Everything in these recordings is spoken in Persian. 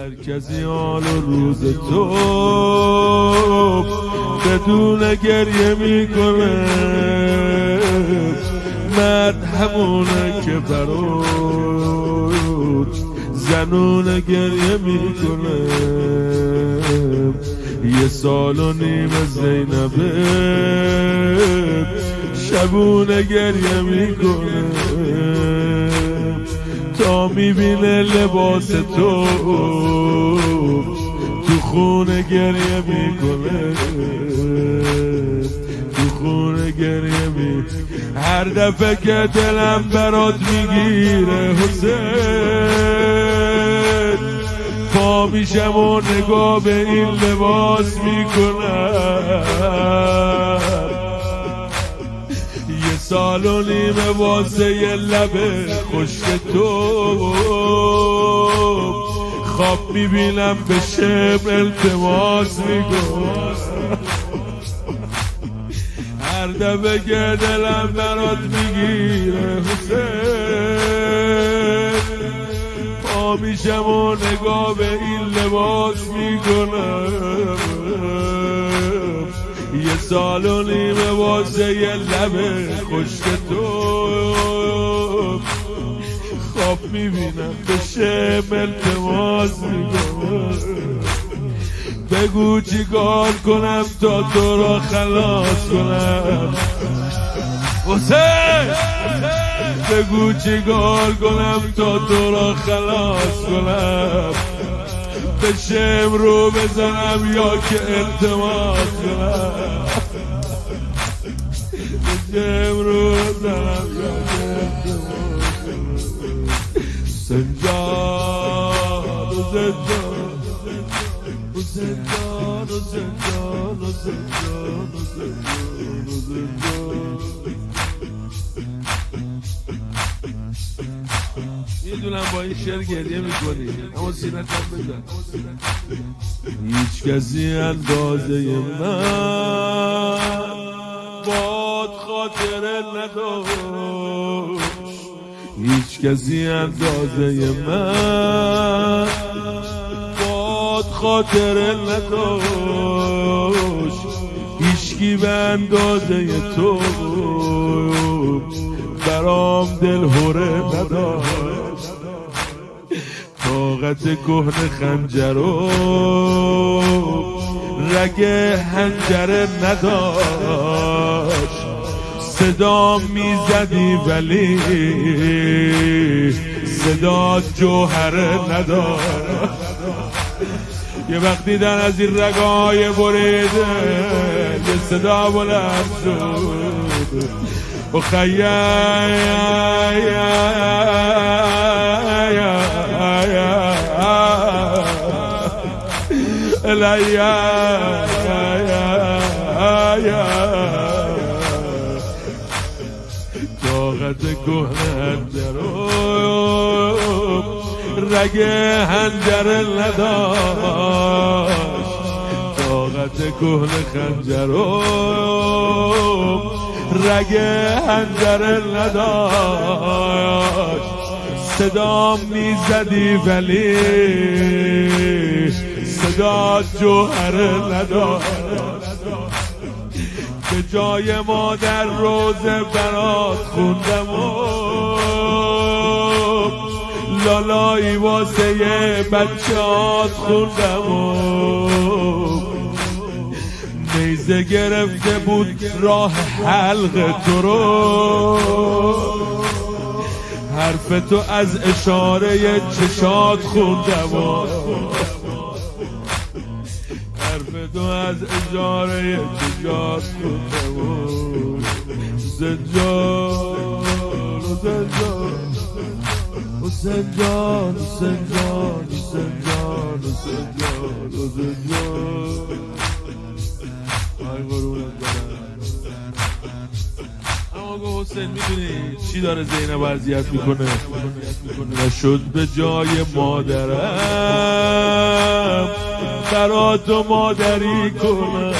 هر کسی حال روز تو بدون گریه می‌کنه. مرد همونه که برات زنون گریه می‌کنه. یه سال و نیم زینبه شبونه گریه می‌کنه. می‌بینه لباس تو. تو خونه گریه می‌کنه. تو خونه گریه می هر دفعه که دلم برات می‌گیره حسین. پا میشم و نگاه به این لباس می‌کنم. سال و نیمه واسه لبه خشک تو. خواب می‌بینم به شب التماس می‌کنم هر دفعه دلم برات می‌گیره حسین. پا میشم و نگاه به این لباس می‌کنم. سال و نیمه واسه یه لبه خشک تو. خواب می‌بینم به شم التماس می‌کنم بگو چیکار کنم تا تو را خلاص کنم. حسین بگو چیکار کنم تا تو را خلاص کنم. به شم رو بزنم یا که التماس کنم. به شم رو بزنم یا که التماس کنم. زندان و زندان و می‌دونم با این شعر گریه می‌کنی. اما سینت هم بزن. هیچ کسی اندازه من باد خاطره نداشت. هیچ کسی اندازه من باد خاطره نداشت. هیچکی به اندازه تو برام دل هره نداشت طاقت کهن خنجر و رگ هنجره نداشت. صدا می‌زدی ولی صدا جوهره نداشت. یه وقتی دیدن از این رگای بریده یه صدا بلند شد. و خیلی طاقت کهنه رو رگ هنجر نداشت طاقت کهنه خنجر رو رگ هنجر نداشت. صدا می‌زدی ولی صدا جوهر نداشت. به جای ما در روز برات خوندم و لالایی واسه بچهات خوندم و نیزه گرفته بود راه حلق تو رو. حرف تو از اشاره چشات خوندم حرف تو از اشاره چشات خوندم و زنجان و زنجان و زنجان و زنجان و زنجان حسین می‌دونی چی داره زینب اذیت می‌کنه؟ نشد به جای مادرم برات مادری کنم.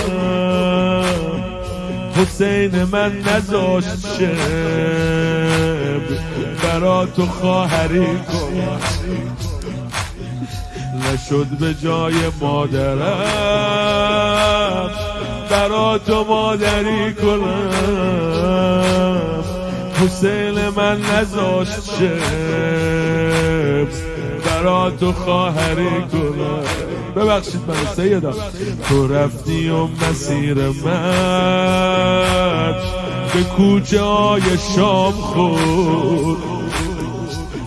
حسین من نزاشت شب برا تو خواهری کنم. نشد به جای مادرم برا تو مادری کنم. حسین من نزاشت شب برا تو خواهری کنم. ببخشید من سیدا تو رفتی و مسیر من به کوچه های شام خود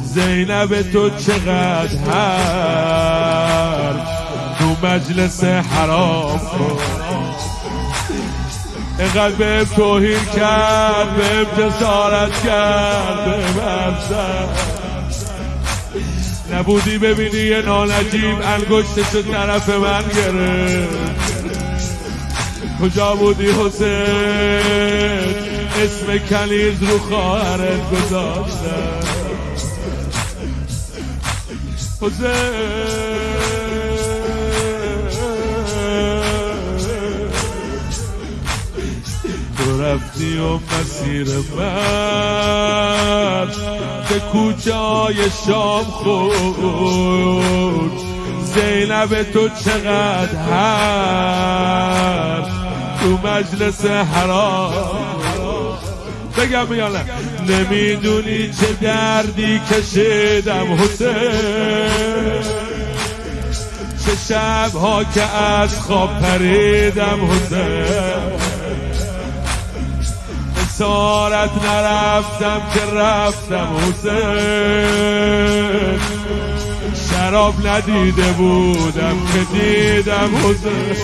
زینب تو چقدر هر تو مجلس حرام خود اینقدر به توهین کرد به جسارت کرد به نبودی ببینی یه نانجیب انگشتشو طرف من گرفت. کجا بودی حسین؟ اسم کنیز رو خواهرت گذاشتن حسین. رفتی و مسیر من به کوچه شام خود زینب تو چقدر هر تو مجلس حرام. بگم میانه نمی‌دونی چه دردی کشیدم حسین. چه شبها که از خواب پریدم حسین. سارت نرفتم که رفتم حسین. شراب ندیده بودم که دیدم حسین.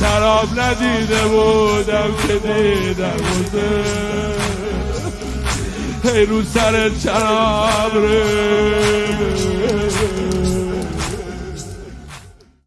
شراب ندیده بودم که دیدم حسین. ای رو سر چراب ره